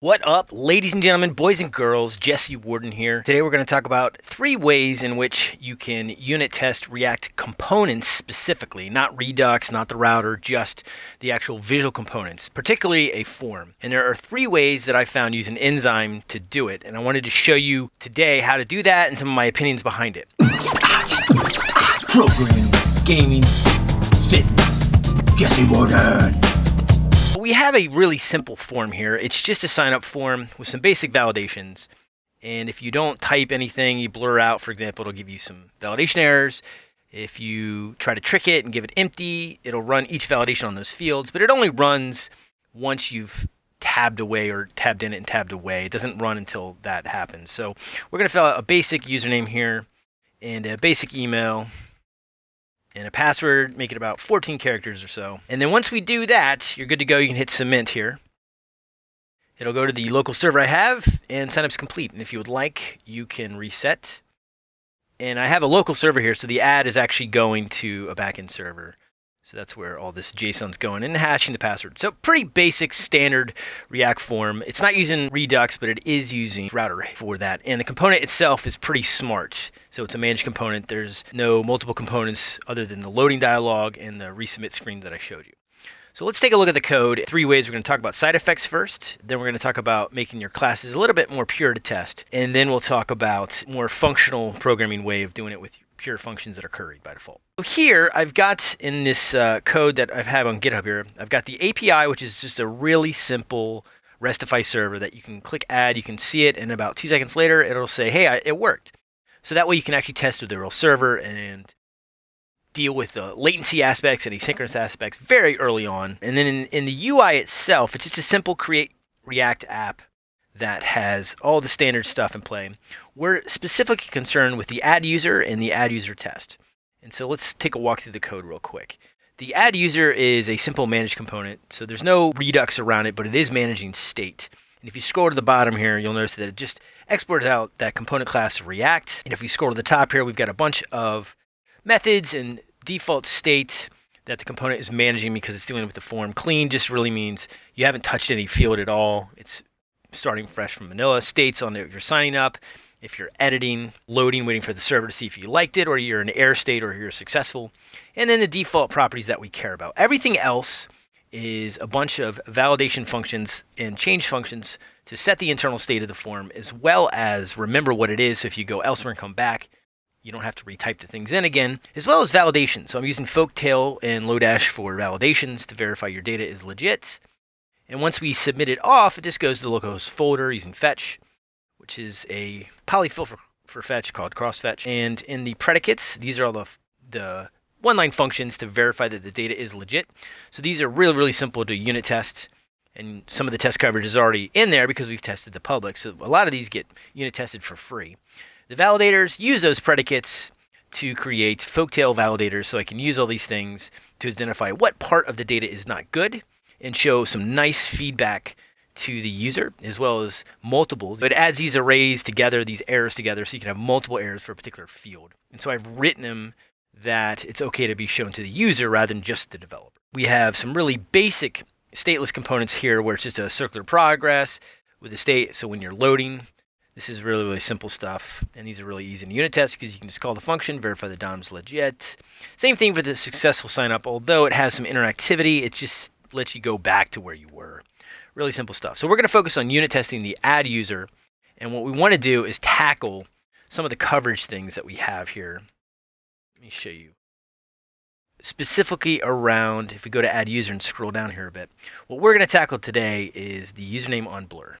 What up, ladies and gentlemen, boys and girls? Jesse Warden here. Today we're going to talk about three ways in which you can unit test React components specifically, not Redux, not the router, just the actual visual components, particularly a form. And there are three ways that I found using Enzyme to do it. And I wanted to show you today how to do that and some of my opinions behind it. Programming, gaming, fitness. Jesse Warden we have a really simple form here. It's just a sign up form with some basic validations. And if you don't type anything, you blur out, for example, it'll give you some validation errors. If you try to trick it and give it empty, it'll run each validation on those fields, but it only runs once you've tabbed away or tabbed in it and tabbed away. It doesn't run until that happens. So we're going to fill out a basic username here and a basic email and a password, make it about 14 characters or so. And then once we do that, you're good to go. You can hit submit here. It'll go to the local server I have and signup's complete. And if you would like, you can reset. And I have a local server here, so the ad is actually going to a backend server. So that's where all this JSON's going and hashing the password. So pretty basic standard React form. It's not using Redux, but it is using Router for that. And the component itself is pretty smart. So it's a managed component. There's no multiple components other than the loading dialog and the resubmit screen that I showed you. So let's take a look at the code. Three ways we're going to talk about side effects first. Then we're going to talk about making your classes a little bit more pure to test. And then we'll talk about more functional programming way of doing it with pure functions that are curried by default. So here I've got in this uh, code that I have had on GitHub here, I've got the API, which is just a really simple RESTify server that you can click add, you can see it, and about two seconds later, it'll say, hey, I, it worked. So that way you can actually test with the real server and deal with the latency aspects and asynchronous aspects very early on. And then in, in the UI itself, it's just a simple create React app that has all the standard stuff in play. We're specifically concerned with the add user and the add user test. And so let's take a walk through the code real quick. The add user is a simple managed component, so there's no redux around it, but it is managing state. And if you scroll to the bottom here, you'll notice that it just exports out that component class React. And if we scroll to the top here, we've got a bunch of methods and default state that the component is managing because it's dealing with the form. Clean just really means you haven't touched any field at all. It's starting fresh from Manila, states on if you're signing up, if you're editing, loading, waiting for the server to see if you liked it, or you're in error state, or you're successful, and then the default properties that we care about. Everything else is a bunch of validation functions and change functions to set the internal state of the form, as well as remember what it is. So if you go elsewhere and come back, you don't have to retype the things in again, as well as validation. So I'm using Folktale and Lodash for validations to verify your data is legit. And once we submit it off, it just goes to the localhost folder using fetch, which is a polyfill for, for fetch called crossfetch. And in the predicates, these are all the, the one-line functions to verify that the data is legit. So these are really, really simple to unit test. And some of the test coverage is already in there because we've tested the public. So a lot of these get unit tested for free. The validators use those predicates to create folktale validators so I can use all these things to identify what part of the data is not good and show some nice feedback to the user as well as multiples. But it adds these arrays together, these errors together, so you can have multiple errors for a particular field. And so I've written them that it's okay to be shown to the user rather than just the developer. We have some really basic stateless components here where it's just a circular progress with the state. So when you're loading, this is really, really simple stuff. And these are really easy to unit test because you can just call the function, verify the DOM's legit. Same thing for the successful sign up. Although it has some interactivity, it just lets you go back to where you were. Really simple stuff. So we're going to focus on unit testing the add user. And what we want to do is tackle some of the coverage things that we have here. Let me show you. Specifically around, if we go to add user and scroll down here a bit, what we're going to tackle today is the username on Blur.